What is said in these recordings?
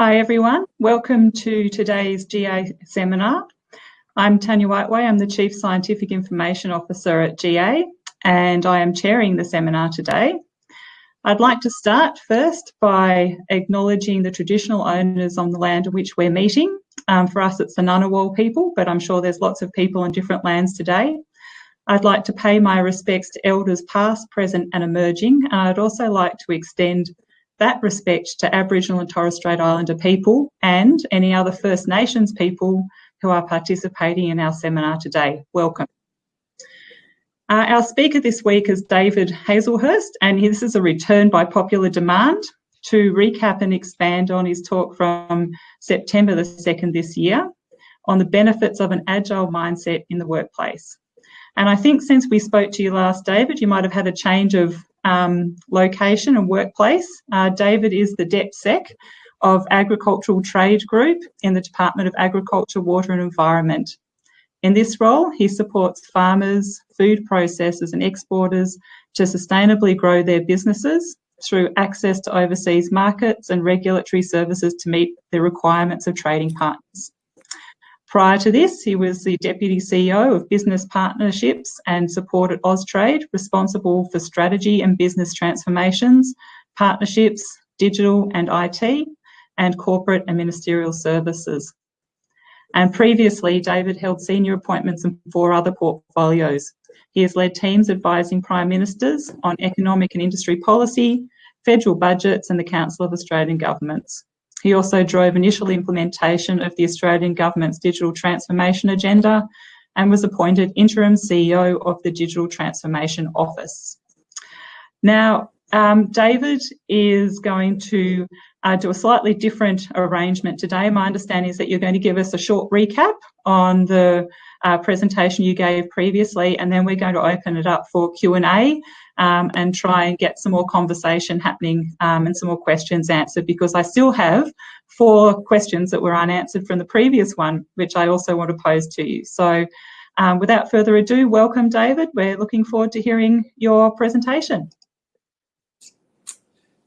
Hi everyone, welcome to today's GA seminar. I'm Tanya Whiteway, I'm the Chief Scientific Information Officer at GA and I am chairing the seminar today. I'd like to start first by acknowledging the traditional owners on the land on which we're meeting. Um, for us it's the Ngunnawal people, but I'm sure there's lots of people on different lands today. I'd like to pay my respects to elders past, present and emerging. And I'd also like to extend that respect to Aboriginal and Torres Strait Islander people and any other First Nations people who are participating in our seminar today. Welcome. Uh, our speaker this week is David Hazlehurst, and this is a return by popular demand to recap and expand on his talk from September the 2nd this year on the benefits of an agile mindset in the workplace. And I think since we spoke to you last, David, you might have had a change of um, location and workplace. Uh, David is the DepSec of Agricultural Trade Group in the Department of Agriculture, Water and Environment. In this role, he supports farmers, food processors and exporters to sustainably grow their businesses through access to overseas markets and regulatory services to meet the requirements of trading partners. Prior to this, he was the Deputy CEO of Business Partnerships and supported Austrade, responsible for strategy and business transformations, partnerships, digital and IT, and corporate and ministerial services. And previously, David held senior appointments in four other portfolios. He has led teams advising Prime Ministers on economic and industry policy, federal budgets and the Council of Australian Governments. He also drove initial implementation of the Australian Government's digital transformation agenda and was appointed interim CEO of the Digital Transformation Office. Now, um, David is going to uh, do a slightly different arrangement today. My understanding is that you're going to give us a short recap on the uh, presentation you gave previously, and then we're going to open it up for Q&A um, and try and get some more conversation happening um, and some more questions answered because I still have four questions that were unanswered from the previous one, which I also want to pose to you. So um, without further ado, welcome David. We're looking forward to hearing your presentation.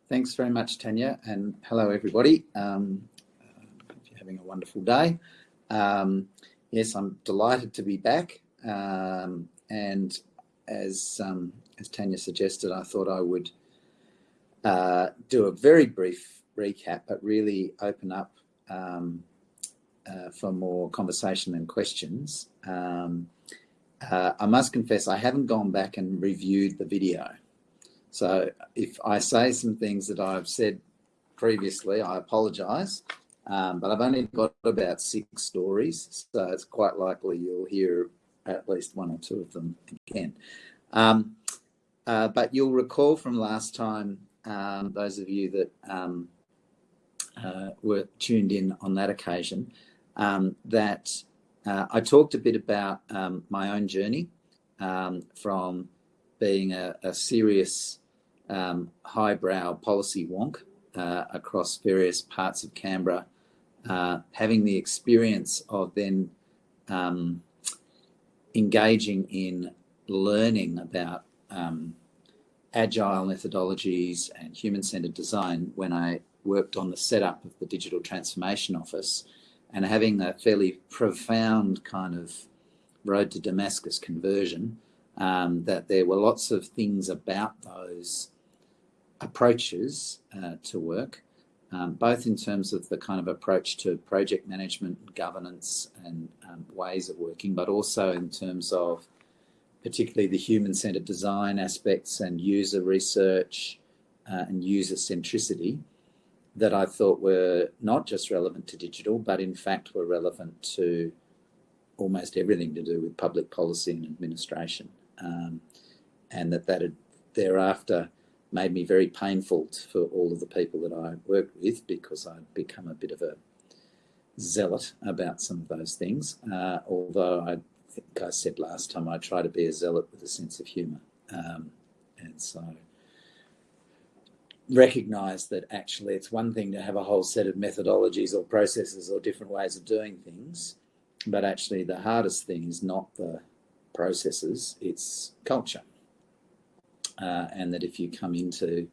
Thanks very much, Tanya, and hello everybody. Um, you're having a wonderful day. Um, yes, I'm delighted to be back. Um, and as um, as Tanya suggested, I thought I would uh, do a very brief recap, but really open up um, uh, for more conversation and questions. Um, uh, I must confess, I haven't gone back and reviewed the video. So if I say some things that I've said previously, I apologise. Um, but I've only got about six stories, so it's quite likely you'll hear at least one or two of them again. Um, uh, but you'll recall from last time, um, those of you that um, uh, were tuned in on that occasion, um, that uh, I talked a bit about um, my own journey from being a, a serious highbrow policy wonk uh, across various parts of Canberra uh, having the experience of then um, engaging in learning about um, agile methodologies and human-centered design when I worked on the setup of the Digital Transformation Office and having a fairly profound kind of road to Damascus conversion, um, that there were lots of things about those approaches uh, to work um, both in terms of the kind of approach to project management, governance and um, ways of working, but also in terms of particularly the human-centered design aspects and user research uh, and user centricity that I thought were not just relevant to digital, but in fact were relevant to almost everything to do with public policy and administration. Um, and that that had thereafter made me very painful for all of the people that I worked with because I'd become a bit of a zealot about some of those things. Uh, although I think I said last time I try to be a zealot with a sense of humour. Um, and so recognize that actually it's one thing to have a whole set of methodologies or processes or different ways of doing things, but actually the hardest thing is not the processes, it's culture uh, and that if you come into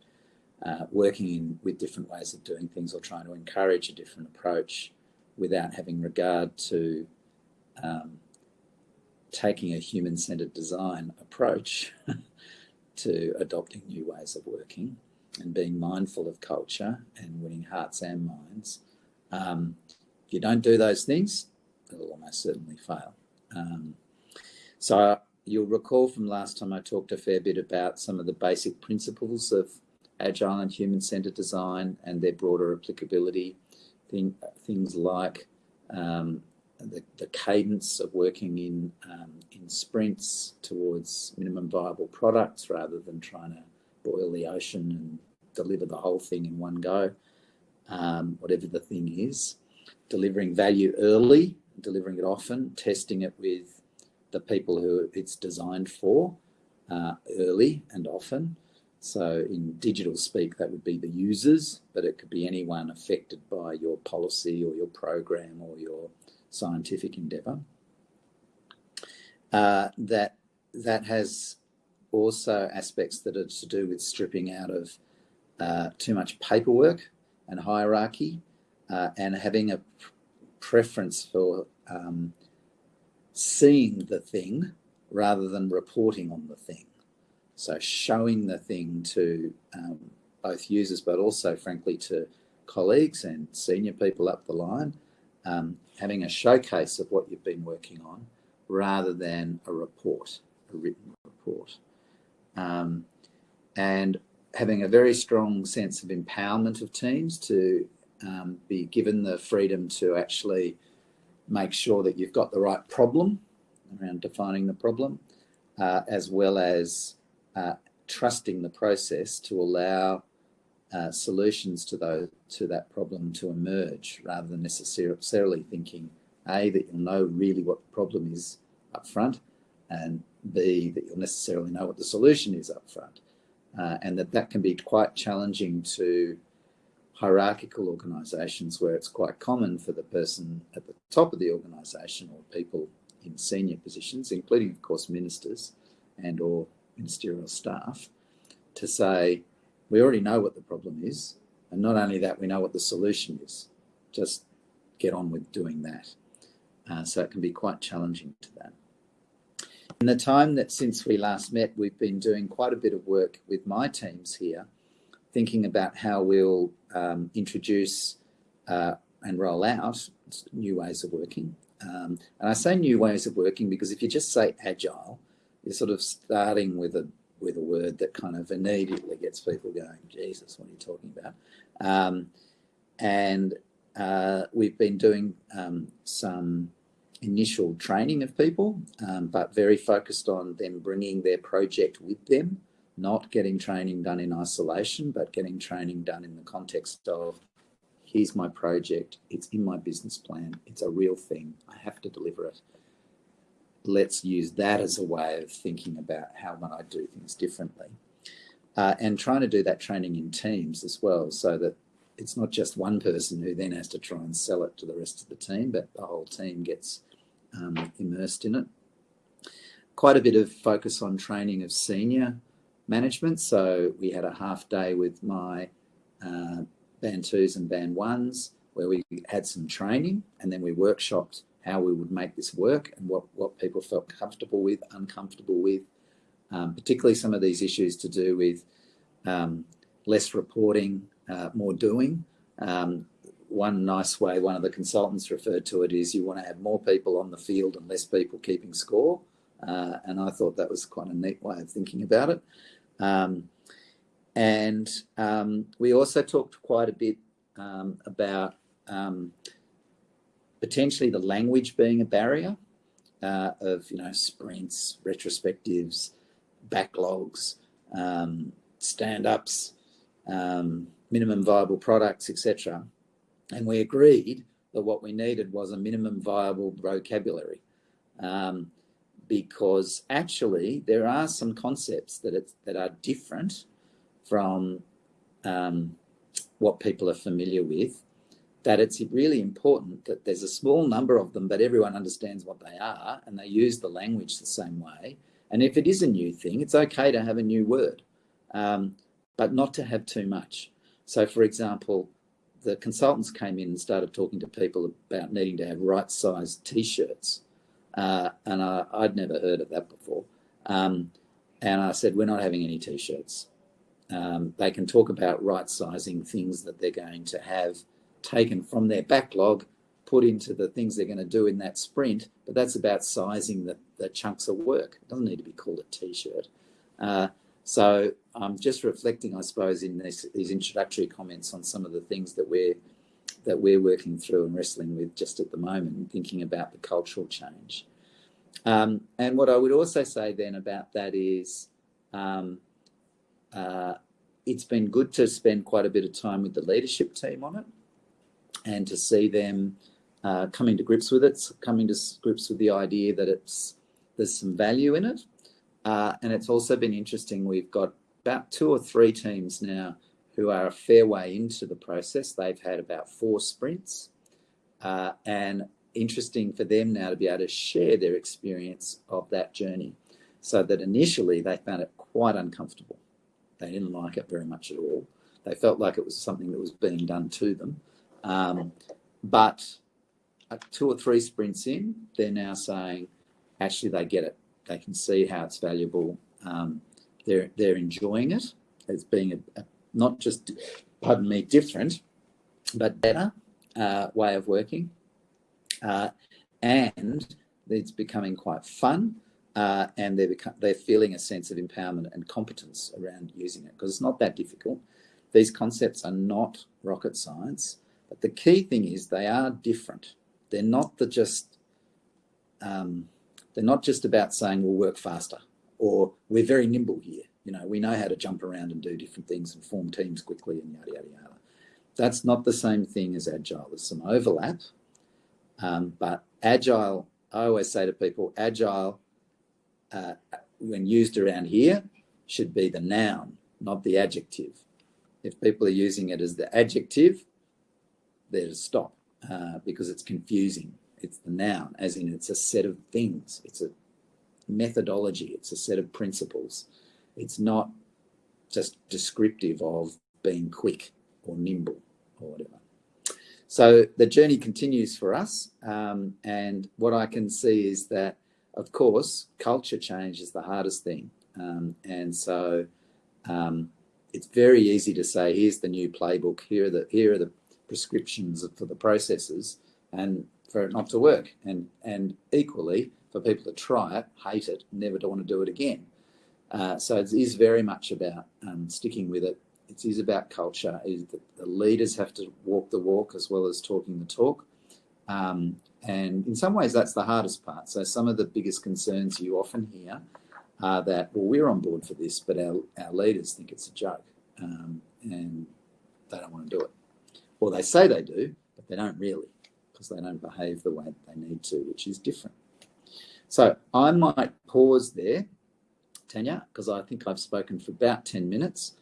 uh, working in, with different ways of doing things or trying to encourage a different approach without having regard to um, taking a human-centered design approach to adopting new ways of working and being mindful of culture and winning hearts and minds. Um, if you don't do those things, it'll almost certainly fail. Um, so you'll recall from last time I talked a fair bit about some of the basic principles of agile and human-centered design and their broader applicability. Thing, things like um, the, the, cadence of working in um, in sprints towards minimum viable products rather than trying to boil the ocean and deliver the whole thing in one go, um, whatever the thing is. Delivering value early, delivering it often, testing it with the people who it's designed for uh, early and often. So in digital speak, that would be the users, but it could be anyone affected by your policy or your program or your scientific endeavour. Uh, that that has also aspects that are to do with stripping out of uh, too much paperwork and hierarchy uh, and having a preference for um, seeing the thing rather than reporting on the thing. So showing the thing to um, both users, but also frankly to colleagues and senior people up the line, um, having a showcase of what you've been working on rather than a report, a written report. Um, and having a very strong sense of empowerment of teams to um, be given the freedom to actually make sure that you've got the right problem around defining the problem, uh, as well as uh, trusting the process to allow uh, solutions to those to that problem to emerge, rather than necessarily thinking a that you'll know really what the problem is up front, and b that you'll necessarily know what the solution is up front, uh, and that that can be quite challenging to hierarchical organisations where it's quite common for the person at the top of the organisation or people in senior positions, including of course ministers and or ministerial staff, to say, we already know what the problem is. And not only that, we know what the solution is. Just get on with doing that. Uh, so it can be quite challenging to that. In the time that since we last met, we've been doing quite a bit of work with my teams here, thinking about how we'll um, introduce uh, and roll out new ways of working. Um, and I say new ways of working because if you just say agile, you're sort of starting with a with a word that kind of immediately gets people going, Jesus, what are you talking about? Um, and uh, we've been doing um, some initial training of people, um, but very focused on them bringing their project with them, not getting training done in isolation, but getting training done in the context of here's my project, it's in my business plan, it's a real thing, I have to deliver it let's use that as a way of thinking about how might I do things differently. Uh, and trying to do that training in teams as well, so that it's not just one person who then has to try and sell it to the rest of the team, but the whole team gets um, immersed in it. Quite a bit of focus on training of senior management. So we had a half day with my uh, band twos and band ones where we had some training and then we workshopped how we would make this work and what, what people felt comfortable with, uncomfortable with, um, particularly some of these issues to do with um, less reporting, uh, more doing. Um, one nice way one of the consultants referred to it is you want to have more people on the field and less people keeping score. Uh, and I thought that was quite a neat way of thinking about it. Um, and um, we also talked quite a bit um, about potentially the language being a barrier uh, of you know sprints, retrospectives, backlogs, um, stand-ups, um, minimum viable products, etc. And we agreed that what we needed was a minimum viable vocabulary. Um, because actually there are some concepts that that are different from um, what people are familiar with that it's really important that there's a small number of them, but everyone understands what they are and they use the language the same way. And if it is a new thing, it's okay to have a new word. Um, but not to have too much. So, for example, the consultants came in and started talking to people about needing to have right sized t shirts. Uh, and I, would never heard of that before. Um, and I said, We're not having any t shirts. Um, they can talk about right sizing things that they're going to have taken from their backlog, put into the things they're going to do in that sprint, but that's about sizing the, the chunks of work. It doesn't need to be called a t shirt. Uh, so I'm just reflecting, I suppose, in this, these introductory comments on some of the things that we're that we're working through and wrestling with just at the moment, thinking about the cultural change. Um, and what I would also say then about that is, um, uh, it's been good to spend quite a bit of time with the leadership team on it, and to see them uh, coming to grips with it, coming to grips with the idea that it's there's some value in it, uh, and it's also been interesting. We've got about two or three teams now who are a fair way into the process. They've had about four sprints, uh, and interesting for them now to be able to share their experience of that journey. So that initially they found it quite uncomfortable. They didn't like it very much at all. They felt like it was something that was being done to them. Um, but two or three sprints in, they're now saying, actually, they get it. They can see how it's valuable. Um, they're they're enjoying it as being a, a, not just, pardon me, different, but better uh, way of working, uh, and it's becoming quite fun. Uh, and they're they're feeling a sense of empowerment and competence around using it because it's not that difficult. These concepts are not rocket science, but the key thing is they are different. They're not the just um, they're not just about saying we'll work faster or we're very nimble here. You know, we know how to jump around and do different things and form teams quickly and yada yada yada. That's not the same thing as agile. There's some overlap, um, but agile. I always say to people, agile, uh, when used around here, should be the noun, not the adjective. If people are using it as the adjective, there to stop uh, because it's confusing. It's the noun, as in it's a set of things. It's a methodology. It's a set of principles. It's not just descriptive of being quick or nimble or whatever. So the journey continues for us. Um, and what I can see is that, of course, culture change is the hardest thing. Um, and so um, it's very easy to say, here's the new playbook, here are the, here are the prescriptions for the processes and for it not to work. And, and equally, for people to try it, hate it, never to want to do it again. Uh, so it is very much about um, sticking with it. It is about culture. Is the, the leaders have to walk the walk as well as talking the talk. Um, and in some ways, that's the hardest part. So some of the biggest concerns you often hear are that, well, we're on board for this, but our, our leaders think it's a joke um, and they don't want to do it. Well, they say they do, but they don't really because they don't behave the way they need to, which is different. So I might pause there, Tanya, because I think I've spoken for about 10 minutes.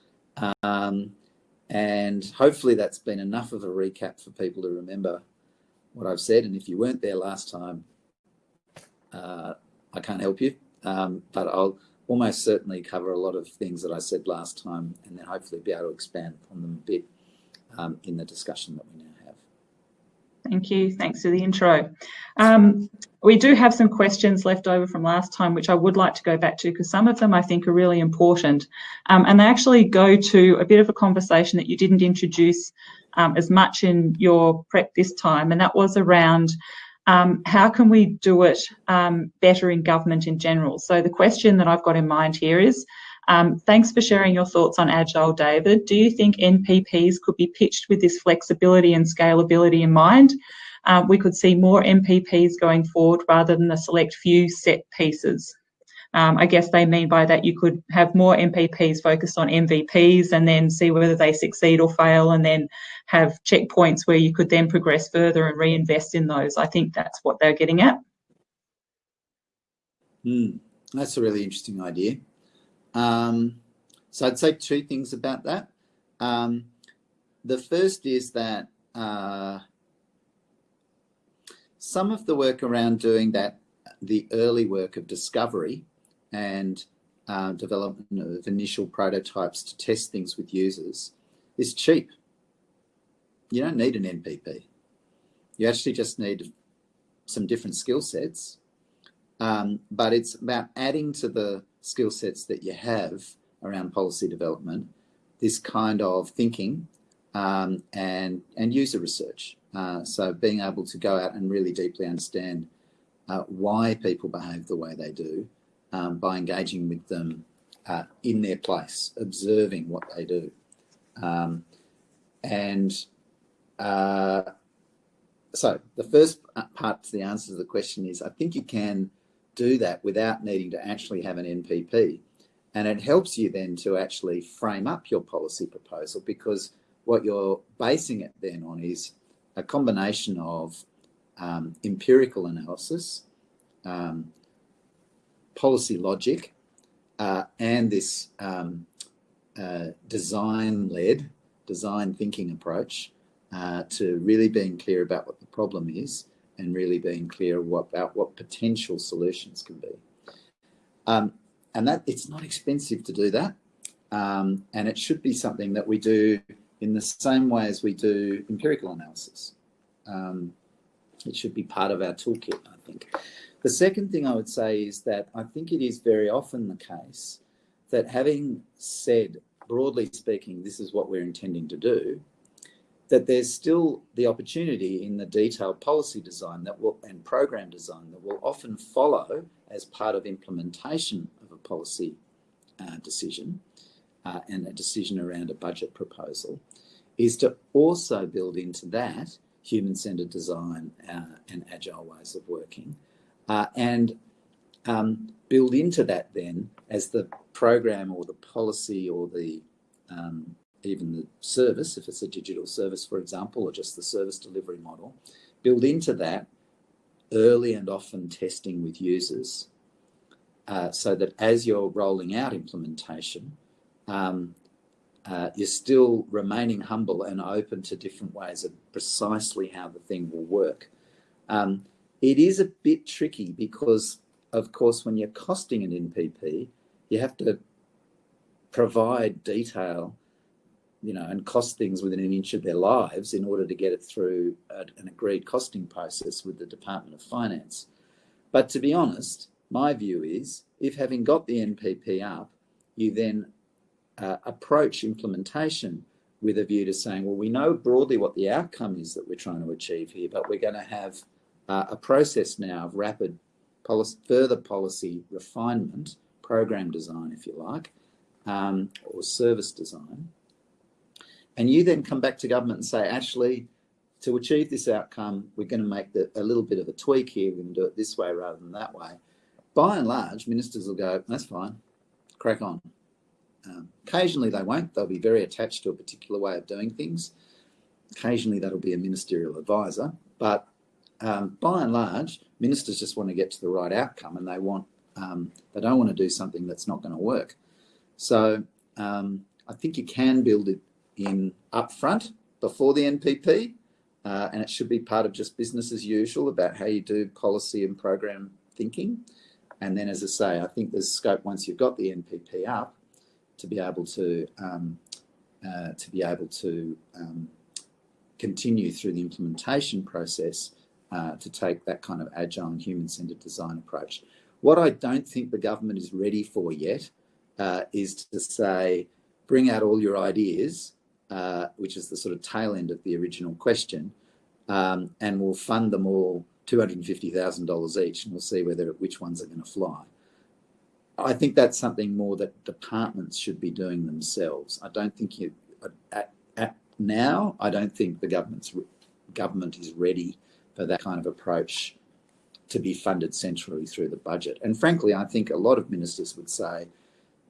Um, and hopefully that's been enough of a recap for people to remember what I've said. And if you weren't there last time, uh, I can't help you, um, but I'll almost certainly cover a lot of things that I said last time and then hopefully be able to expand upon them a bit um, in the discussion that we now have. Thank you. Thanks for the intro. Um, we do have some questions left over from last time, which I would like to go back to because some of them I think are really important. Um, and they actually go to a bit of a conversation that you didn't introduce um, as much in your prep this time, and that was around um, how can we do it um, better in government in general. So the question that I've got in mind here is, um, thanks for sharing your thoughts on Agile, David. Do you think NPPs could be pitched with this flexibility and scalability in mind? Uh, we could see more NPPs going forward rather than the select few set pieces. Um, I guess they mean by that you could have more NPPs focused on MVPs and then see whether they succeed or fail and then have checkpoints where you could then progress further and reinvest in those. I think that's what they're getting at. Mm, that's a really interesting idea. Um, so I'd say two things about that. Um, the first is that uh, some of the work around doing that, the early work of discovery and uh, development of initial prototypes to test things with users is cheap. You don't need an NPP. You actually just need some different skill sets, um, but it's about adding to the skill sets that you have around policy development, this kind of thinking um, and, and user research. Uh, so being able to go out and really deeply understand uh, why people behave the way they do um, by engaging with them uh, in their place, observing what they do. Um, and uh, so the first part to the answer to the question is I think you can do that without needing to actually have an NPP. And it helps you then to actually frame up your policy proposal because what you're basing it then on is a combination of um, empirical analysis, um, policy logic, uh, and this um, uh, design-led, design thinking approach uh, to really being clear about what the problem is and really being clear about what potential solutions can be. Um, and that it's not expensive to do that. Um, and it should be something that we do in the same way as we do empirical analysis. Um, it should be part of our toolkit, I think. The second thing I would say is that I think it is very often the case that having said, broadly speaking, this is what we're intending to do, that there's still the opportunity in the detailed policy design that will and program design that will often follow as part of implementation of a policy uh, decision uh, and a decision around a budget proposal is to also build into that human-centered design uh, and agile ways of working uh, and um, build into that then as the program or the policy or the um, even the service, if it's a digital service, for example, or just the service delivery model, build into that early and often testing with users uh, so that as you're rolling out implementation, um, uh, you're still remaining humble and open to different ways of precisely how the thing will work. Um, it is a bit tricky because, of course, when you're costing an NPP, you have to provide detail, you know, and cost things within an inch of their lives in order to get it through an agreed costing process with the Department of Finance. But to be honest, my view is if having got the NPP up, you then uh, approach implementation with a view to saying, well, we know broadly what the outcome is that we're trying to achieve here, but we're going to have uh, a process now of rapid policy, further policy refinement, program design, if you like, um, or service design. And you then come back to government and say, actually, to achieve this outcome, we're going to make the, a little bit of a tweak here. We're going to do it this way rather than that way. By and large, ministers will go, that's fine, crack on. Um, occasionally they won't. They'll be very attached to a particular way of doing things. Occasionally that'll be a ministerial advisor. But um, by and large, ministers just want to get to the right outcome and they want um, they don't want to do something that's not going to work. So um, I think you can build it in upfront before the NPP, uh, and it should be part of just business as usual about how you do policy and program thinking. And then, as I say, I think there's scope once you've got the NPP up to be able to um, uh, to be able to um, continue through the implementation process uh, to take that kind of agile and human-centered design approach. What I don't think the government is ready for yet uh, is to say, bring out all your ideas, uh, which is the sort of tail end of the original question, um, and we'll fund them all $250,000 each and we'll see whether which ones are going to fly. I think that's something more that departments should be doing themselves. I don't think you, at, at now, I don't think the government's government is ready for that kind of approach to be funded centrally through the budget. And frankly, I think a lot of ministers would say,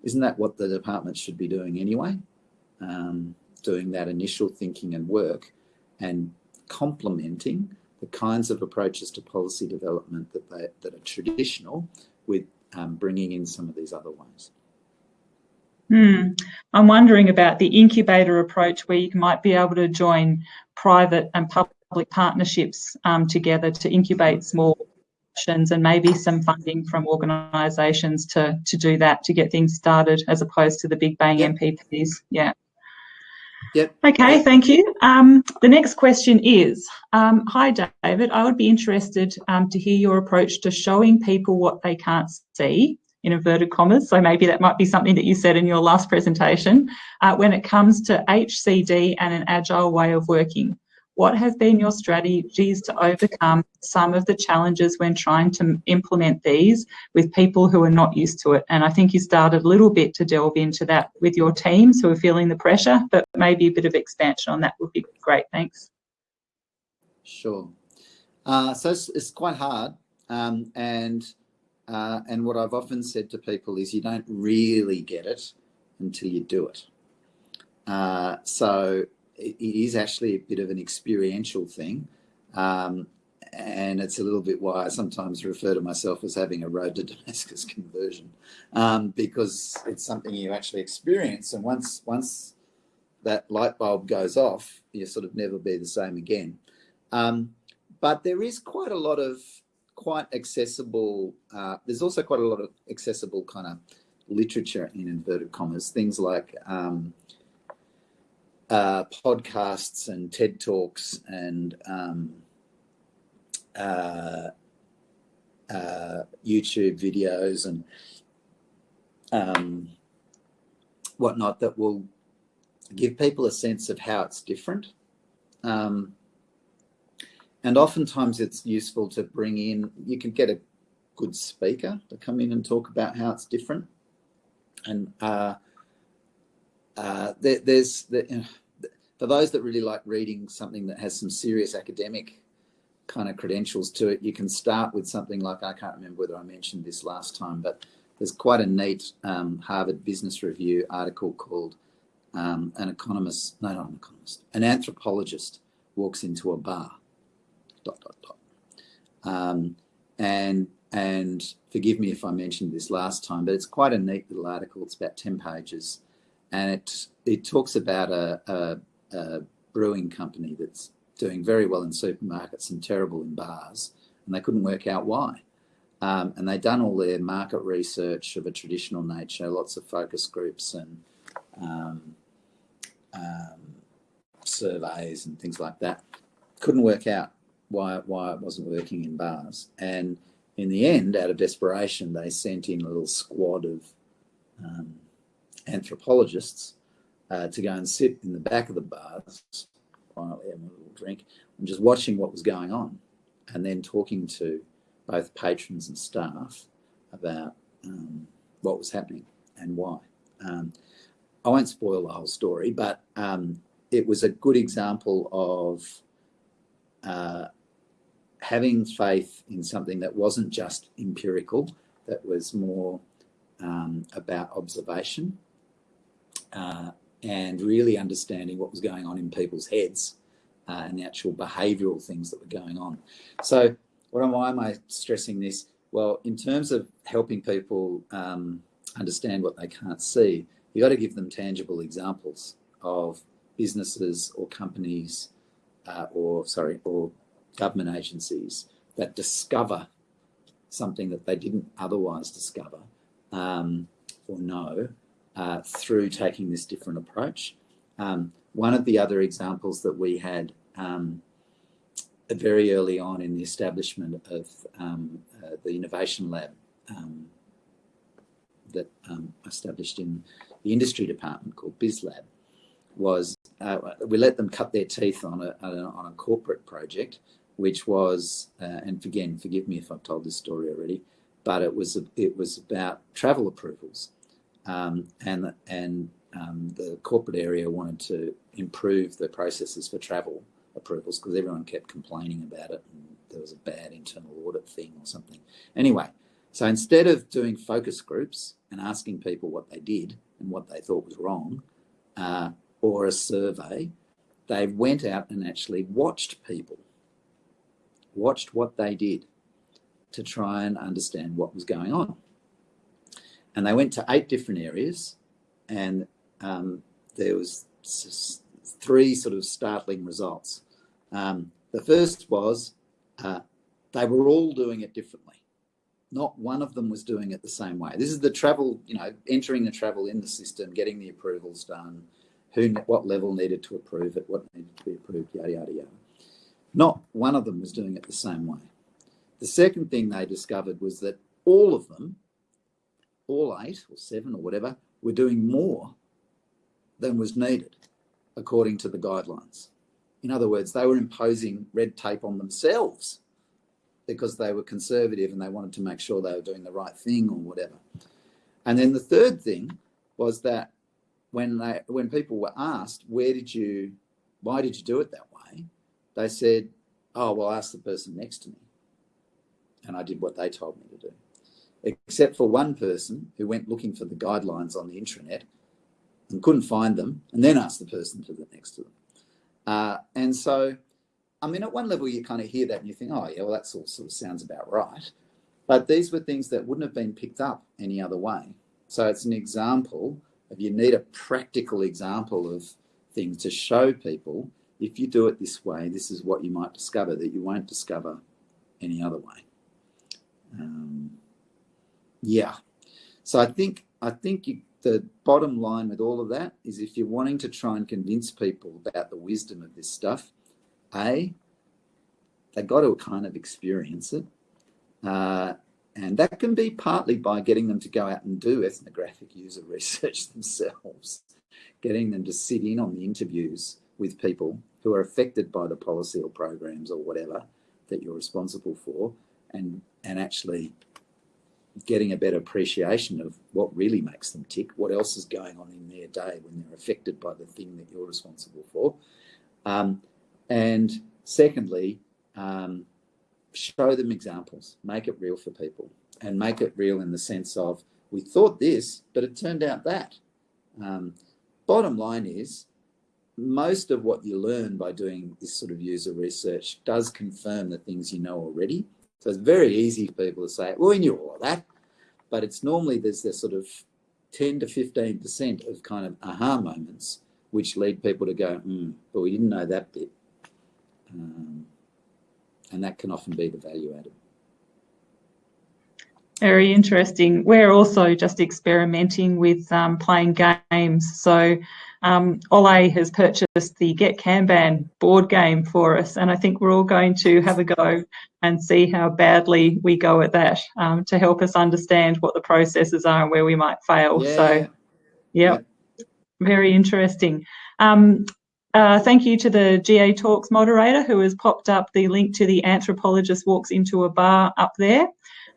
isn't that what the department should be doing anyway? Um, doing that initial thinking and work and complementing the kinds of approaches to policy development that, they, that are traditional with um, bringing in some of these other ones. Hmm. I'm wondering about the incubator approach where you might be able to join private and public public partnerships um, together to incubate small options and maybe some funding from organisations to to do that to get things started as opposed to the big bang yep. NPPs. Yeah. Yep. Okay, thank you. Um, the next question is, um, hi David, I would be interested um, to hear your approach to showing people what they can't see in inverted commas. So maybe that might be something that you said in your last presentation uh, when it comes to HCD and an agile way of working. What have been your strategies to overcome some of the challenges when trying to implement these with people who are not used to it? And I think you started a little bit to delve into that with your teams who are feeling the pressure, but maybe a bit of expansion on that would be great. Thanks. Sure. Uh, so it's, it's, quite hard. Um, and uh, and what I've often said to people is you don't really get it until you do it. Uh, so it, is actually a bit of an experiential thing. Um, and it's a little bit why I sometimes refer to myself as having a road to Damascus conversion, um, because it's something you actually experience. And once once that light bulb goes off, you sort of never be the same again. Um, but there is quite a lot of quite accessible. Uh, there's also quite a lot of accessible kind of literature in inverted commas, things like um, uh, podcasts and TED Talks and um, uh, uh, YouTube videos and um, whatnot that will give people a sense of how it's different. Um, and oftentimes it's useful to bring in, you can get a good speaker to come in and talk about how it's different. And uh, uh, there, there's, the, for those that really like reading something that has some serious academic kind of credentials to it, you can start with something like, I can't remember whether I mentioned this last time, but there's quite a neat um, Harvard Business Review article called um, An Economist, no, not an economist, an anthropologist walks into a bar dot, dot, dot. Um, and, and forgive me if I mentioned this last time, but it's quite a neat little article. It's about 10 pages. And it, it talks about a, a, a brewing company that's doing very well in supermarkets and terrible in bars. And they couldn't work out why. Um, and they'd done all their market research of a traditional nature, lots of focus groups and um, um, surveys and things like that. Couldn't work out why why it wasn't working in bars. And in the end, out of desperation, they sent in a little squad of um, anthropologists uh, to go and sit in the back of the bars, quietly having a little drink, and just watching what was going on, and then talking to both patrons and staff about um, what was happening and why. Um, I won't spoil the whole story, but um, it was a good example of uh, having faith in something that wasn't just empirical, that was more um, about observation uh, and really understanding what was going on in people's heads uh, and the actual behavioural things that were going on. So, what am, why am I stressing this? Well, in terms of helping people um, understand what they can't see, you've got to give them tangible examples of businesses or companies, uh, or sorry, or government agencies that discover something that they didn't otherwise discover um, or know uh, through taking this different approach. Um, one of the other examples that we had um, very early on in the establishment of um, uh, the innovation lab um, that um, established in the industry department called BizLab was uh, we let them cut their teeth on a, on a corporate project which was, uh, and again, forgive me if I've told this story already, but it was it was about travel approvals, um, and and um, the corporate area wanted to improve the processes for travel approvals because everyone kept complaining about it, and there was a bad internal audit thing or something. Anyway, so instead of doing focus groups and asking people what they did and what they thought was wrong, uh, or a survey, they went out and actually watched people watched what they did to try and understand what was going on. And they went to eight different areas, and um, there was three sort of startling results. Um, the first was uh, they were all doing it differently. Not one of them was doing it the same way. This is the travel, you know, entering the travel in the system, getting the approvals done, who, what level needed to approve it, what needed to be approved, yada, yada, yada. Not one of them was doing it the same way. The second thing they discovered was that all of them, all eight or seven or whatever, were doing more than was needed according to the guidelines. In other words, they were imposing red tape on themselves because they were conservative and they wanted to make sure they were doing the right thing or whatever. And then the third thing was that when they when people were asked, where did you why did you do it that way? They said, Oh, well, ask the person next to me. And I did what they told me to do. Except for one person who went looking for the guidelines on the intranet and couldn't find them, and then asked the person to the next to them. Uh, and so, I mean, at one level, you kind of hear that and you think, oh, yeah, well, that sort of, sort of sounds about right. But these were things that wouldn't have been picked up any other way. So it's an example of you need a practical example of things to show people if you do it this way, this is what you might discover that you won't discover any other way. Um, yeah. So I think I think you, the bottom line with all of that is if you're wanting to try and convince people about the wisdom of this stuff, A, they've got to kind of experience it. Uh, and that can be partly by getting them to go out and do ethnographic user research themselves, getting them to sit in on the interviews with people who are affected by the policy or programs or whatever that you're responsible for and, and actually getting a better appreciation of what really makes them tick, what else is going on in their day when they're affected by the thing that you're responsible for. Um, and secondly, um, show them examples, make it real for people, and make it real in the sense of we thought this, but it turned out that. Um, bottom line is, most of what you learn by doing this sort of user research does confirm the things you know already. So it's very easy for people to say, well, we knew all of that. But it's normally there's this sort of 10 to 15% of kind of aha moments, which lead people to go, hmm, but we didn't know that bit. Um, and that can often be the value added. Very interesting. We're also just experimenting with um, playing games. So um, Ole has purchased the Get Kanban board game for us, and I think we're all going to have a go and see how badly we go at that um, to help us understand what the processes are and where we might fail. Yeah. So, yep, yeah, very interesting. Um, uh, thank you to the GA Talks moderator who has popped up the link to the anthropologist walks into a bar up there.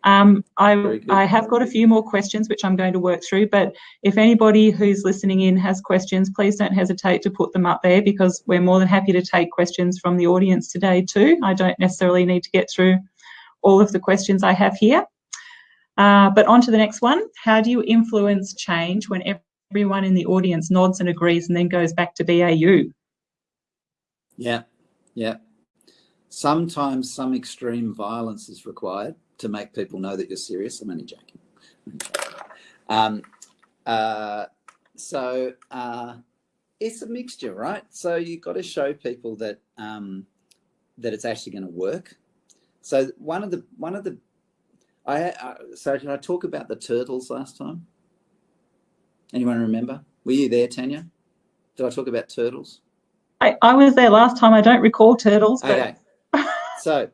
Um, I, I have got a few more questions which I'm going to work through, but if anybody who's listening in has questions, please don't hesitate to put them up there because we're more than happy to take questions from the audience today too. I don't necessarily need to get through all of the questions I have here. Uh, but on to the next one. How do you influence change when everyone in the audience nods and agrees and then goes back to BAU? Yeah, yeah. Sometimes some extreme violence is required to make people know that you're serious. I'm only joking. Um, uh, so uh, it's a mixture, right? So you've got to show people that um, that it's actually going to work. So one of the one of the I uh, so did I talk about the turtles last time? Anyone remember? Were you there, Tanya? Did I talk about turtles? I, I was there last time. I don't recall turtles. But... Okay. so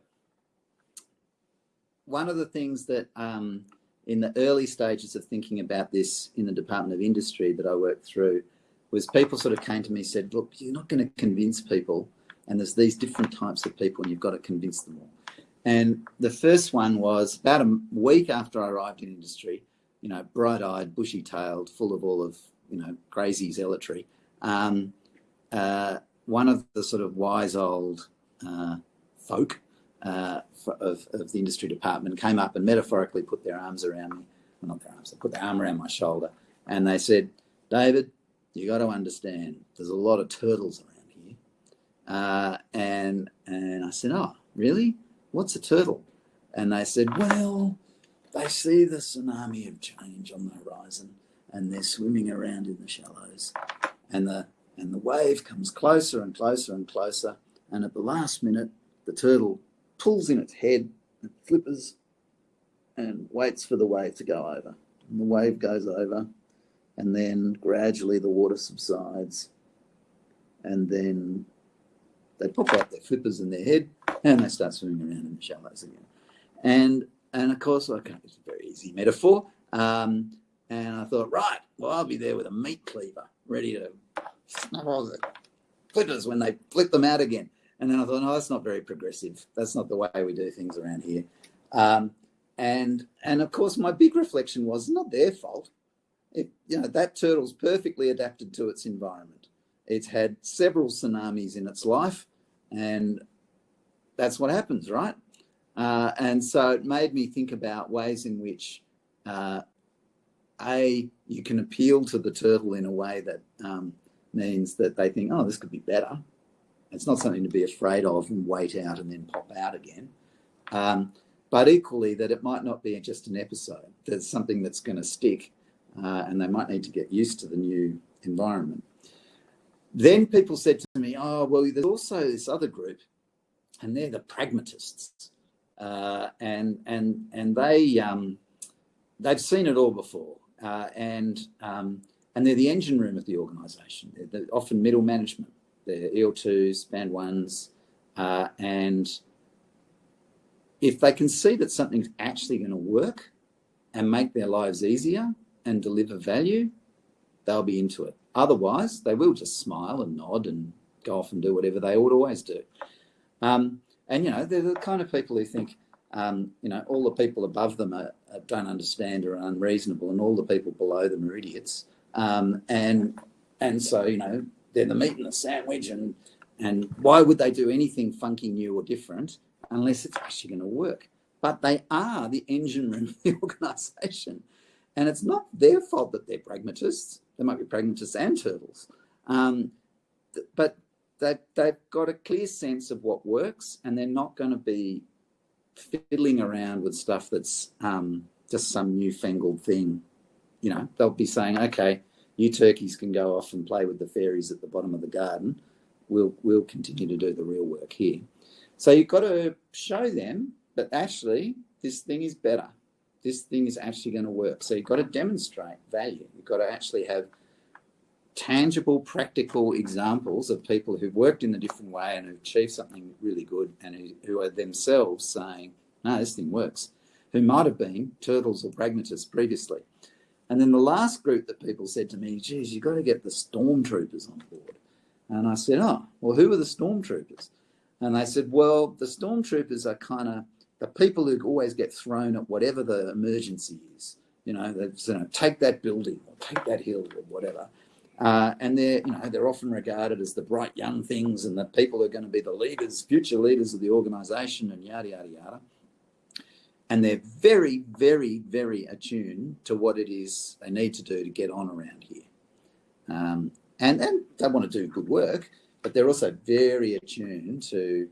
one of the things that um, in the early stages of thinking about this in the Department of Industry that I worked through was people sort of came to me and said, look, you're not going to convince people and there's these different types of people and you've got to convince them all. And the first one was about a week after I arrived in industry, you know, bright-eyed, bushy-tailed, full of all of, you know, crazy zealotry. Um, uh, one of the sort of wise old uh, folk uh, of, of the industry department came up and metaphorically put their arms around me. Well, not their arms, they put their arm around my shoulder. And they said, David, you got to understand, there's a lot of turtles around here. Uh, and, and I said, oh, really? What's a turtle? And they said, well, they see the tsunami of change on the horizon and they're swimming around in the shallows. And the, and the wave comes closer and closer and closer. And at the last minute, the turtle pulls in its head it flippers and waits for the wave to go over. And the wave goes over, and then gradually the water subsides, and then they pop out their flippers in their head, and they start swimming around in the shallows again. And and of course, okay, it's a very easy metaphor. Um, and I thought, right, well, I'll be there with a meat cleaver, ready to snap all the flippers when they flip them out again. And then I thought, no, that's not very progressive. That's not the way we do things around here. Um, and and of course, my big reflection was not their fault. It, you know, that turtle's perfectly adapted to its environment. It's had several tsunamis in its life, and that's what happens, right? Uh, and so it made me think about ways in which, uh, a, you can appeal to the turtle in a way that um, means that they think, oh, this could be better. It's not something to be afraid of and wait out and then pop out again. Um, but equally, that it might not be just an episode. There's something that's going to stick, uh, and they might need to get used to the new environment. Then people said to me, oh, well, there's also this other group, and they're the pragmatists. Uh, and and and they um, they've seen it all before, uh, and um, and they're the engine room of the organisation. They're, they're, often middle management. They're EL2s, band ones, uh, and if they can see that something's actually going to work and make their lives easier and deliver value, they'll be into it. Otherwise, they will just smile and nod and go off and do whatever they would always do. Um, and, you know, they're the kind of people who think, um, you know, all the people above them are, don't understand or are unreasonable and all the people below them are idiots. Um, and, and so, you know, they're the meat and the sandwich and, and why would they do anything funky, new or different unless it's actually going to work? But they are the engine room of the organisation. And it's not their fault that they're pragmatists. They might be pragmatists and turtles. Um, but they, they've got a clear sense of what works and they're not going to be fiddling around with stuff that's um, just some newfangled thing. You know, they'll be saying, okay, you turkeys can go off and play with the fairies at the bottom of the garden. We'll, we'll continue to do the real work here. So you've got to show them that actually this thing is better. This thing is actually going to work. So you've got to demonstrate value. You've got to actually have tangible, practical examples of people who've worked in a different way and who've achieved something really good and who, who are themselves saying, no, this thing works, who might have been turtles or pragmatists previously. And then the last group that people said to me, geez, you've got to get the stormtroopers on board. And I said, oh, well, who are the stormtroopers? And they said, well, the stormtroopers are kind of the people who always get thrown at whatever the emergency is. You know, they you know, take that building or take that hill or whatever. Uh, and they're, you know, they're often regarded as the bright young things and the people who are going to be the leaders, future leaders of the organisation and yada, yada, yada. And they're very, very, very attuned to what it is they need to do to get on around here. Um, and, they want to do good work, but they're also very attuned to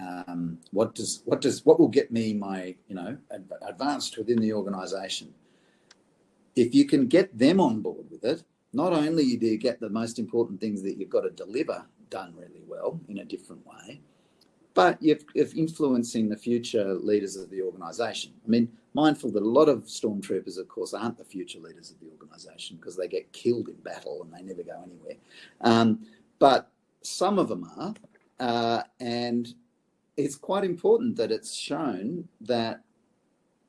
um, what does what does what will get me my you know advanced within the organisation. If you can get them on board with it, not only do you get the most important things that you've got to deliver done really well in a different way, but you're, influencing the future leaders of the organisation. I mean, mindful that a lot of stormtroopers, of course, aren't the future leaders of the organisation because they get killed in battle and they never go anywhere. Um, but some of them are, uh, and it's quite important that it's shown that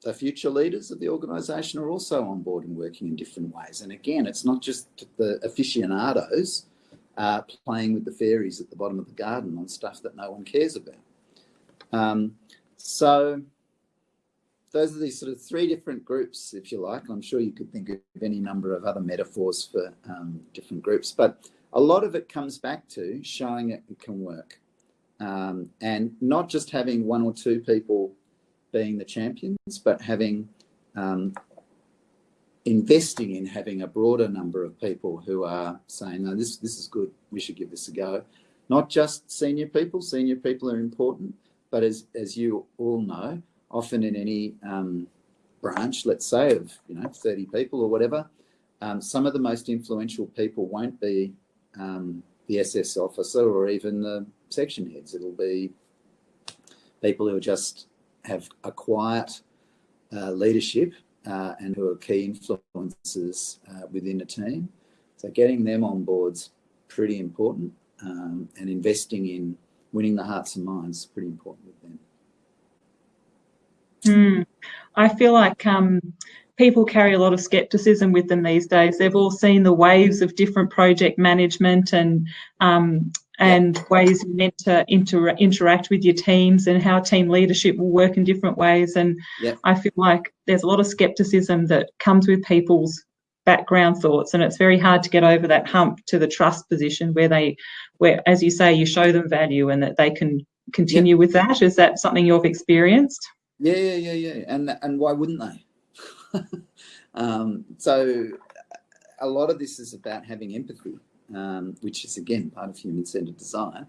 the future leaders of the organisation are also on board and working in different ways. And again, it's not just the aficionados uh, playing with the fairies at the bottom of the garden on stuff that no one cares about. Um, so those are these sort of three different groups, if you like. I'm sure you could think of any number of other metaphors for um, different groups, but a lot of it comes back to showing it can work. Um, and not just having one or two people being the champions, but having um, investing in having a broader number of people who are saying, no, this, this is good, we should give this a go. Not just senior people, senior people are important, but as, as you all know, often in any um, branch, let's say of you know 30 people or whatever, um, some of the most influential people won't be um, the SS officer or even the section heads. It'll be people who just have a quiet uh, leadership uh, and who are key influences uh, within a team. So getting them on board's pretty important um, and investing in winning the hearts and minds is pretty important with them. Mm. I feel like um, people carry a lot of skepticism with them these days. They've all seen the waves of different project management and um, and yep. ways you meant to inter- interact with your teams and how team leadership will work in different ways. And yep. I feel like there's a lot of skepticism that comes with people's background thoughts, and it's very hard to get over that hump to the trust position where they, where as you say, you show them value and that they can continue with that. Is that something you've experienced? Yeah, yeah, yeah, yeah. And and why wouldn't they? um, so a lot of this is about having empathy um, which is again part of human-centered design,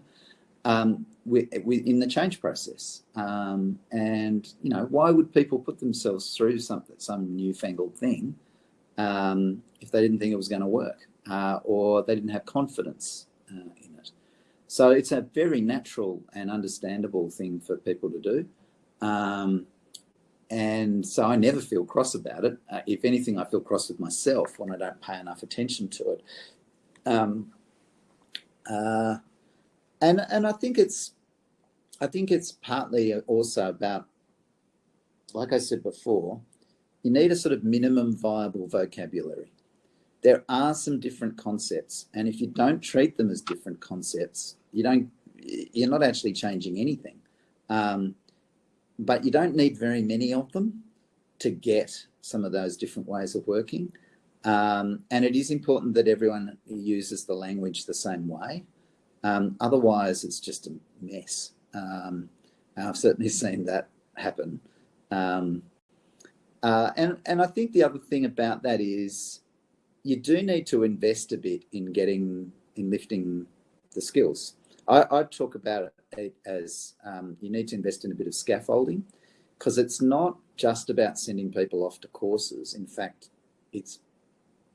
um, we, we, in the change process. Um, and you know, why would people put themselves through some some newfangled thing um, if they didn't think it was going to work uh, or they didn't have confidence uh, in it? So it's a very natural and understandable thing for people to do. Um, and so I never feel cross about it. Uh, if anything, I feel cross with myself when I don't pay enough attention to it. Um, uh, and and I think it's I think it's partly also about, like I said before, you need a sort of minimum viable vocabulary. There are some different concepts, and if you don't treat them as different concepts, you don't you're not actually changing anything. Um, but you don't need very many of them to get some of those different ways of working. Um, and it is important that everyone uses the language the same way. Um, otherwise, it's just a mess. Um, I've certainly seen that happen. Um, uh, and, and I think the other thing about that is you do need to invest a bit in getting, in lifting the skills. I, I talk about it as um, you need to invest in a bit of scaffolding because it's not just about sending people off to courses. In fact, it's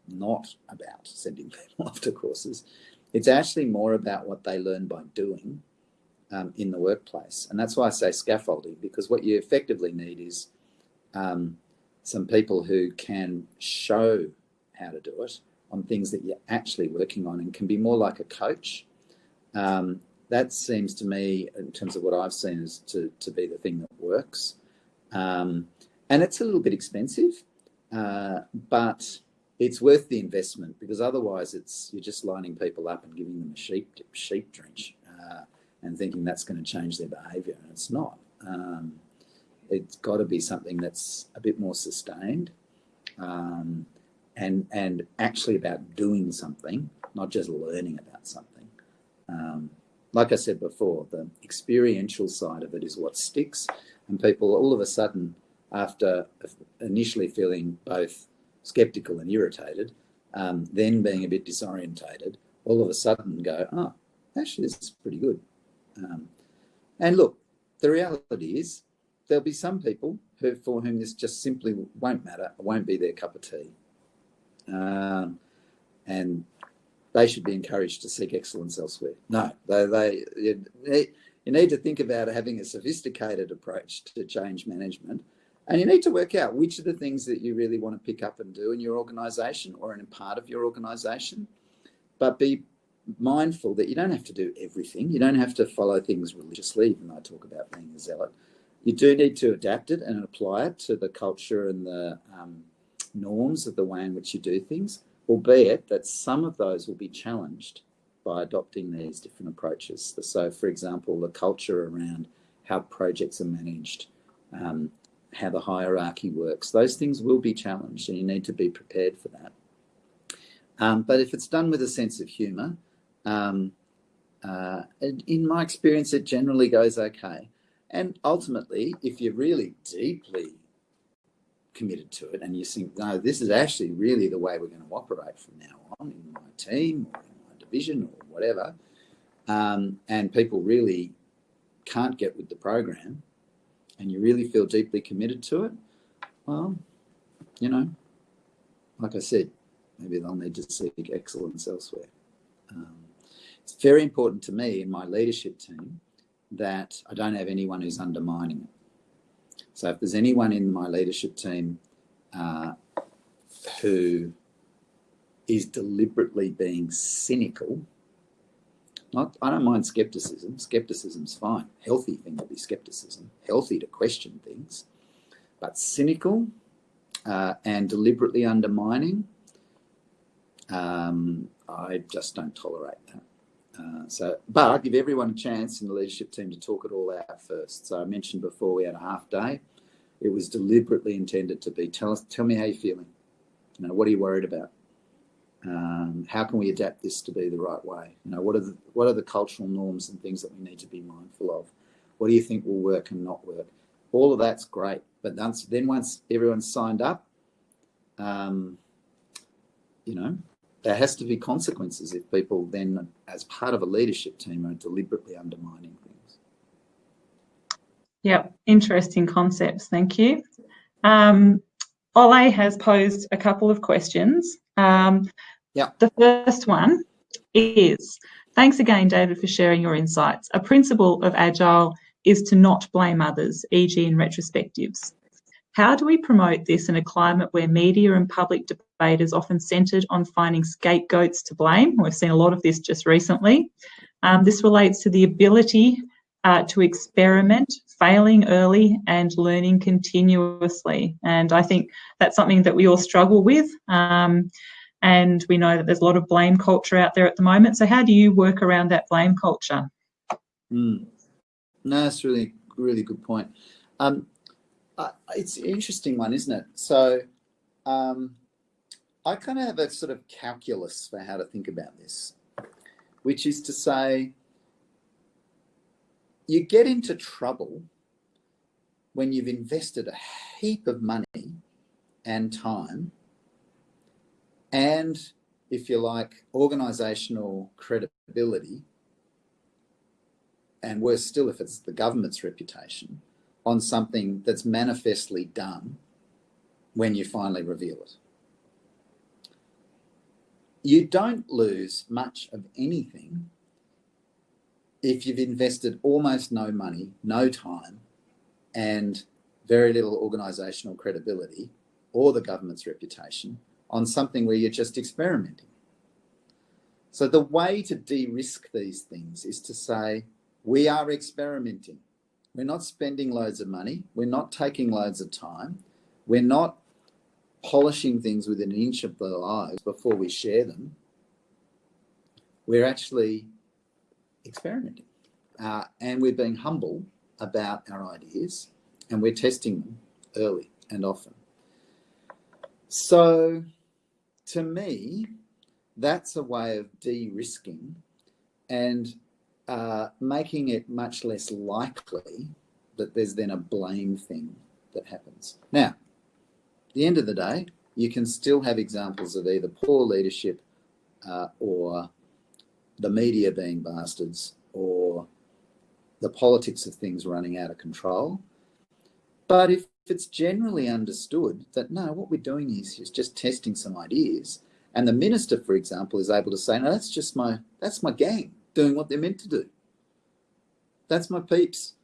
not about sending people off to courses. It's actually more about what they learn by doing um, in the workplace. And that's why I say scaffolding, because what you effectively need is um, some people who can show how to do it on things that you're actually working on and can be more like a coach. Um, that seems to me, in terms of what I've seen, is to, to be the thing that works. Um, and it's a little bit expensive, uh, but it's worth the investment because otherwise it's you're just lining people up and giving them a sheep sheep drench uh, and thinking that's going to change their behaviour and it's not. Um, it's got to be something that's a bit more sustained um, and and actually about doing something, not just learning about something. Um, like I said before, the experiential side of it is what sticks, and people all of a sudden, after initially feeling both skeptical and irritated, um, then being a bit disorientated, all of a sudden go, oh, actually, this is pretty good. Um, and look, the reality is there'll be some people who, for whom this just simply won't matter, won't be their cup of tea. Um, and they should be encouraged to seek excellence elsewhere. No, they, they, you, you need to think about having a sophisticated approach to change management and you need to work out which are the things that you really want to pick up and do in your organization or in a part of your organization. But be mindful that you don't have to do everything. You don't have to follow things religiously, even though I talk about being a zealot. You do need to adapt it and apply it to the culture and the um, norms of the way in which you do things, albeit that some of those will be challenged by adopting these different approaches. So, for example, the culture around how projects are managed, um, how the hierarchy works. Those things will be challenged and you need to be prepared for that. Um, but if it's done with a sense of humour, um, uh, in my experience, it generally goes okay. And ultimately, if you're really deeply committed to it and you think, no, this is actually really the way we're going to operate from now on in my team or in my division or whatever, um, and people really can't get with the program, and you really feel deeply committed to it, well, you know, like I said, maybe they'll need to seek excellence elsewhere. Um, it's very important to me in my leadership team that I don't have anyone who's undermining it. So if there's anyone in my leadership team uh, who is deliberately being cynical, not, I don't mind skepticism. Skepticism's fine. Healthy thing to be skepticism. Healthy to question things. But cynical uh, and deliberately undermining, um, I just don't tolerate that. Uh, so, but I give everyone a chance in the leadership team to talk it all out first. So I mentioned before we had a half day. It was deliberately intended to be tell us, tell me how you're feeling. You know, what are you worried about? Um, how can we adapt this to be the right way? You know, what are the what are the cultural norms and things that we need to be mindful of? What do you think will work and not work? All of that's great, but once, then once everyone's signed up, um, you know, there has to be consequences if people then, as part of a leadership team, are deliberately undermining things. Yep, interesting concepts. Thank you. Um, Ole has posed a couple of questions. Um, yeah. The first one is, thanks again, David, for sharing your insights. A principle of Agile is to not blame others, e.g. in retrospectives. How do we promote this in a climate where media and public debate is often centred on finding scapegoats to blame? We've seen a lot of this just recently. Um, this relates to the ability uh, to experiment, failing early and learning continuously. And I think that's something that we all struggle with. Um, and we know that there's a lot of blame culture out there at the moment. So how do you work around that blame culture? Mm. No, that's really, really good point. Um, uh, it's an interesting one, isn't it? So um, I kind of have a sort of calculus for how to think about this, which is to say, you get into trouble when you've invested a heap of money and time and, if you like, organisational credibility, and worse still if it's the government's reputation, on something that's manifestly done when you finally reveal it. You don't lose much of anything if you've invested almost no money, no time, and very little organisational credibility or the government's reputation on something where you're just experimenting. So the way to de-risk these things is to say, we are experimenting. We're not spending loads of money. We're not taking loads of time. We're not polishing things within an inch of their lives before we share them. We're actually experimenting. Uh, and we're being humble about our ideas and we're testing them early and often. So to me, that's a way of de-risking and uh, making it much less likely that there's then a blame thing that happens. Now, the end of the day, you can still have examples of either poor leadership uh, or the media being bastards or the politics of things running out of control. But if it's generally understood that no, what we're doing is, is just testing some ideas, and the minister, for example, is able to say, no, that's just my, that's my gang doing what they're meant to do. That's my peeps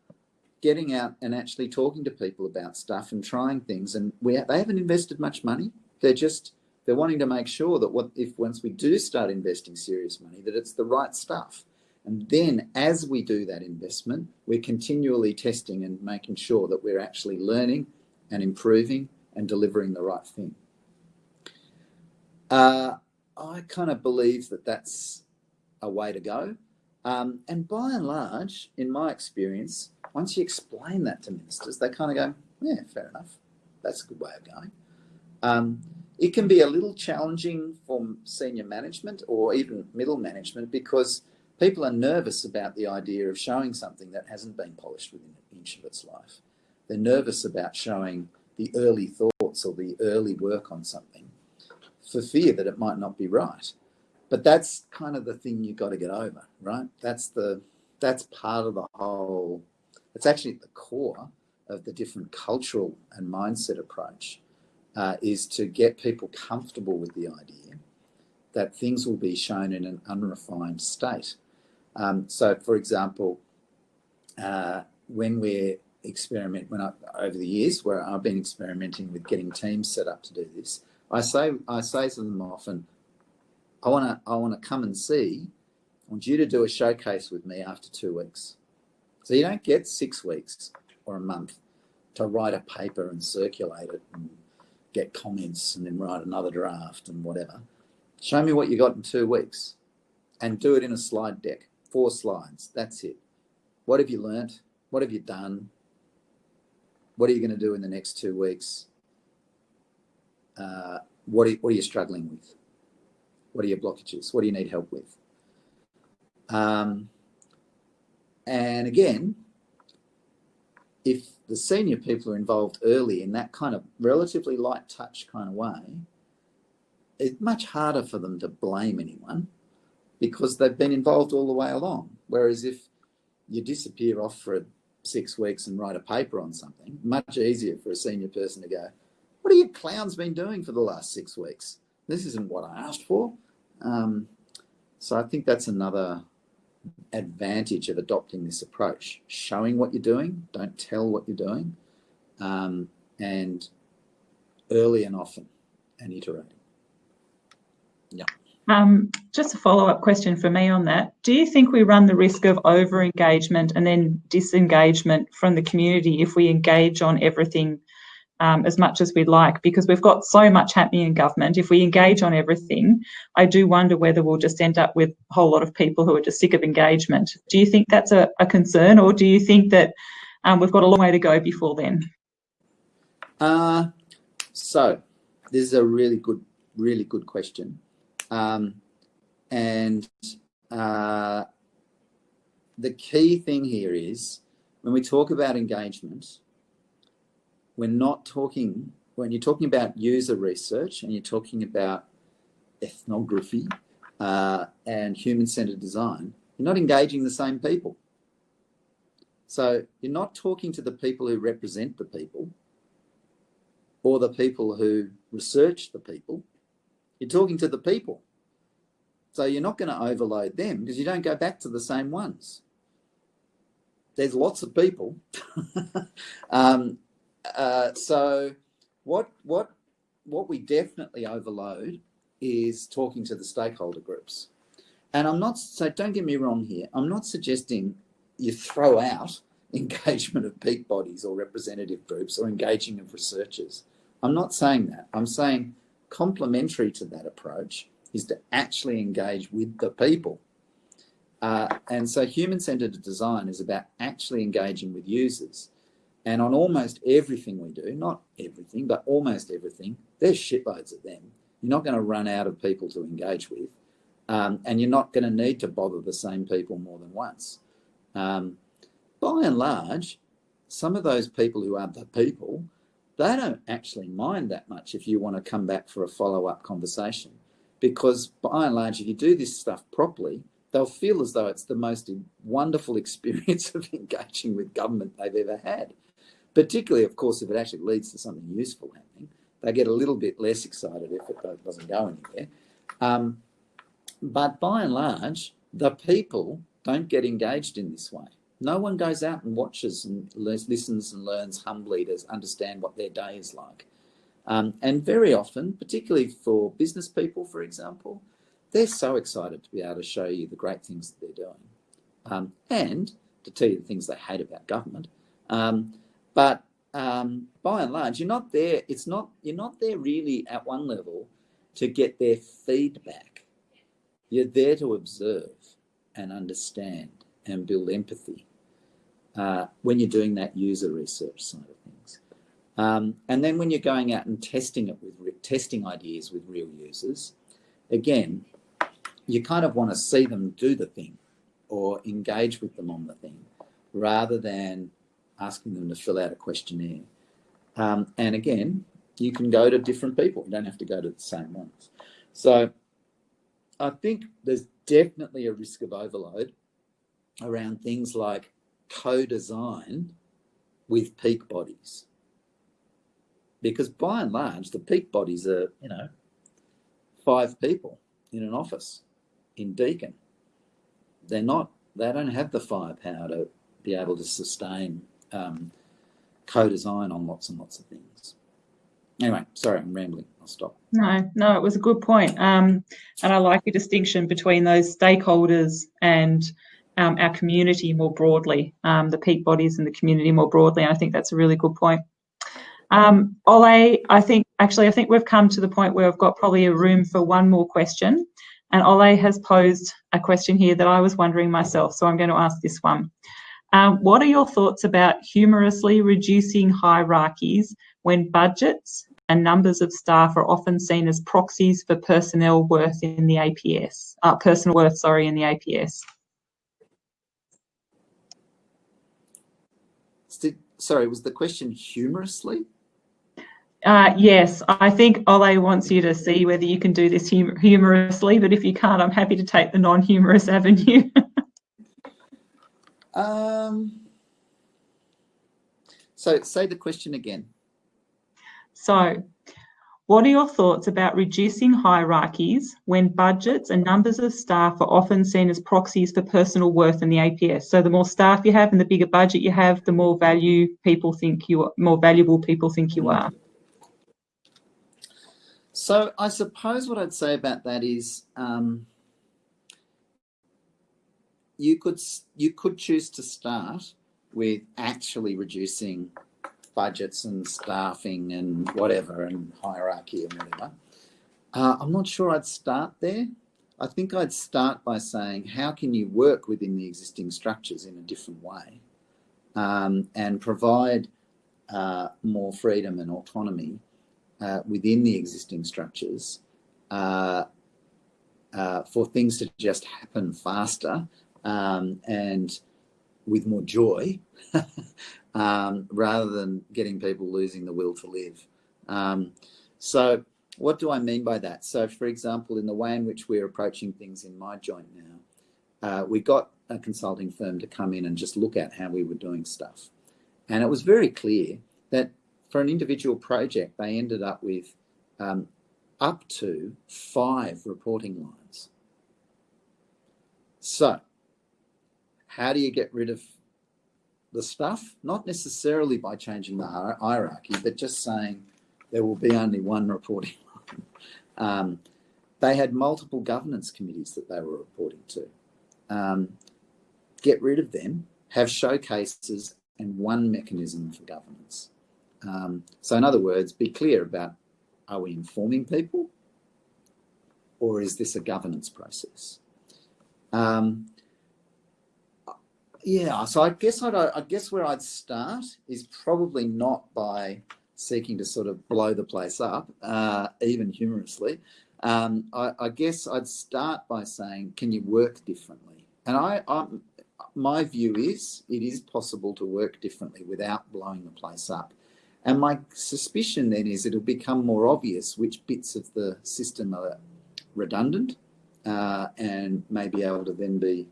getting out and actually talking to people about stuff and trying things. And we they haven't invested much money. They're just they're wanting to make sure that what if once we do start investing serious money, that it's the right stuff. And then as we do that investment, we're continually testing and making sure that we're actually learning and improving and delivering the right thing. Uh, I kind of believe that that's a way to go. Um, and by and large, in my experience, once you explain that to ministers, they kind of go, yeah, fair enough. That's a good way of going. Um, it can be a little challenging for senior management or even middle management because people are nervous about the idea of showing something that hasn't been polished within an inch of its life. They're nervous about showing the early thoughts or the early work on something for fear that it might not be right. But that's kind of the thing you've got to get over, right? That's the that's part of the whole. It's actually at the core of the different cultural and mindset approach uh, is to get people comfortable with the idea that things will be shown in an unrefined state. Um, so, for example, uh, when we're experiment when I, over the years where I've been experimenting with getting teams set up to do this. I say I say to them often, I want to I want to come and see. I want you to do a showcase with me after two weeks. So you don't get six weeks or a month to write a paper and circulate it and get comments and then write another draft and whatever. Show me what you got in two weeks and do it in a slide deck, four slides. That's it. What have you learnt? What have you done? What are you going to do in the next two weeks? Uh, what, are, what are you struggling with? What are your blockages? What do you need help with? Um, and again, if the senior people are involved early in that kind of relatively light touch kind of way, it's much harder for them to blame anyone because they've been involved all the way along. Whereas if you disappear off for six weeks and write a paper on something, much easier for a senior person to go, what have you clowns been doing for the last six weeks? This isn't what I asked for. Um, so I think that's another advantage of adopting this approach. Showing what you're doing, don't tell what you're doing, um, and early and often and iterating. Yeah. Um, just a follow-up question for me on that. Do you think we run the risk of over-engagement and then disengagement from the community if we engage on everything um, as much as we'd like? Because we've got so much happening in government. If we engage on everything, I do wonder whether we'll just end up with a whole lot of people who are just sick of engagement. Do you think that's a, a concern or do you think that um, we've got a long way to go before then? Uh, so this is a really good, really good question. Um, and uh, the key thing here is when we talk about engagement, we're not talking, when you're talking about user research and you're talking about ethnography uh, and human-centered design, you're not engaging the same people. So you're not talking to the people who represent the people or the people who research the people. You're talking to the people. So you're not going to overload them because you don't go back to the same ones. There's lots of people. um, uh, so what what what we definitely overload is talking to the stakeholder groups. And I'm not so don't get me wrong here. I'm not suggesting you throw out engagement of peak bodies or representative groups or engaging of researchers. I'm not saying that. I'm saying complementary to that approach is to actually engage with the people. Uh, and so human-centered design is about actually engaging with users. And on almost everything we do, not everything, but almost everything, there's shitloads of them. You're not going to run out of people to engage with. Um, and you're not going to need to bother the same people more than once. Um, by and large, some of those people who are the people they don't actually mind that much if you want to come back for a follow-up conversation. Because by and large if you do this stuff properly they'll feel as though it's the most wonderful experience of engaging with government they've ever had. Particularly of course if it actually leads to something useful happening they get a little bit less excited if it doesn't go anywhere. Um, but by and large the people don't get engaged in this way no one goes out and watches and listens and learns humbly to understand what their day is like. Um, and very often, particularly for business people, for example, they're so excited to be able to show you the great things that they're doing um, and to tell you the things they hate about government. Um, but um, by and large, you're not there. It's not you're not there really at one level to get their feedback. You're there to observe and understand and build empathy uh, when you're doing that user research side of things. Um, and then when you're going out and testing it with testing ideas with real users, again, you kind of want to see them do the thing or engage with them on the thing rather than asking them to fill out a questionnaire. Um, and again, you can go to different people. You don't have to go to the same ones. So I think there's definitely a risk of overload around things like co-design with peak bodies. Because by and large, the peak bodies are, you know, five people in an office in Deakin. They're not, they don't have the firepower to be able to sustain um, co-design on lots and lots of things. Anyway, sorry, I'm rambling. I'll stop. No, no, it was a good point. Um, and I like your distinction between those stakeholders and um, our community more broadly, um, the peak bodies and the community more broadly. I think that's a really good point. Um, Ole, I think actually I think we've come to the point where I've got probably a room for one more question. And Ole has posed a question here that I was wondering myself, so I'm going to ask this one. Um, what are your thoughts about humorously reducing hierarchies when budgets and numbers of staff are often seen as proxies for personnel worth in the APS, uh, personal worth, sorry, in the APS? Sorry, was the question humorously? Uh, yes, I think Ole wants you to see whether you can do this hum humorously, but if you can't, I'm happy to take the non-humorous avenue. um, so say the question again. So, what are your thoughts about reducing hierarchies when budgets and numbers of staff are often seen as proxies for personal worth in the APS? So the more staff you have and the bigger budget you have, the more value people think you are, more valuable people think you are. So I suppose what I'd say about that is um, you could you could choose to start with actually reducing budgets and staffing and whatever and hierarchy and whatever. Uh, I'm not sure I'd start there. I think I'd start by saying how can you work within the existing structures in a different way um, and provide uh, more freedom and autonomy uh, within the existing structures uh, uh, for things to just happen faster um, and with more joy um, rather than getting people losing the will to live. Um, so what do I mean by that? So for example, in the way in which we're approaching things in my joint now, uh, we got a consulting firm to come in and just look at how we were doing stuff. And it was very clear that for an individual project, they ended up with um, up to five reporting lines. So how do you get rid of the stuff? Not necessarily by changing the hierarchy, but just saying there will be only one reporting line. Um, they had multiple governance committees that they were reporting to. Um, get rid of them, have showcases and one mechanism for governance. Um, so in other words, be clear about, are we informing people or is this a governance process? Um, yeah, so I guess I'd, I guess where I'd start is probably not by seeking to sort of blow the place up, uh, even humorously. Um, I, I, guess I'd start by saying, can you work differently? And I, I, my view is it is possible to work differently without blowing the place up. And my suspicion then is it'll become more obvious which bits of the system are redundant uh, and may be able to then be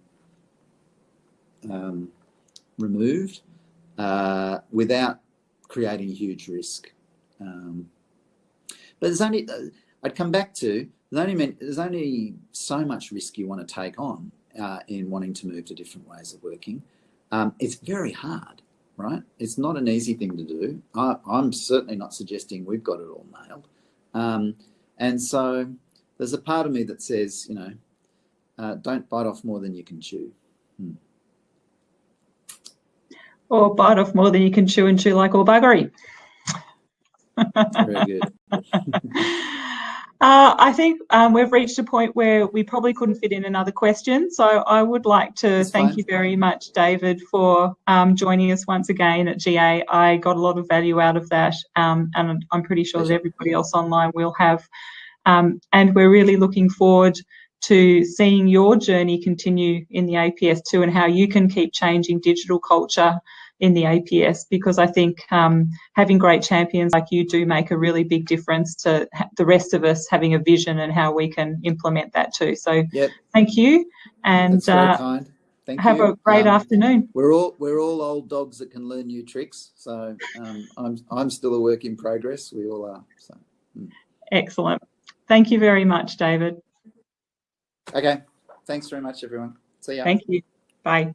um, removed uh, without creating huge risk. Um, but there's only, uh, I'd come back to, there's only, there's only so much risk you want to take on uh, in wanting to move to different ways of working. Um, it's very hard, right? It's not an easy thing to do. I, am certainly not suggesting we've got it all nailed. Um, and so there's a part of me that says, you know, uh, don't bite off more than you can chew. Hmm or bite off more than you can chew and chew like all buggery. Very good. Uh, I think um, we've reached a point where we probably couldn't fit in another question. So I would like to That's thank fine. you very much, David, for um, joining us once again at GA. I got a lot of value out of that, um, and I'm pretty sure that everybody else online will have. Um, and we're really looking forward to seeing your journey continue in the APS too and how you can keep changing digital culture in the APS because I think um, having great champions like you do make a really big difference to the rest of us having a vision and how we can implement that too. So yep. thank you and uh, have you. a great um, afternoon. We're all we're all old dogs that can learn new tricks. So um, I'm I'm still a work in progress. We all are. So. Hmm. Excellent. Thank you very much, David. Okay. Thanks very much, everyone. See ya. Thank you. Bye.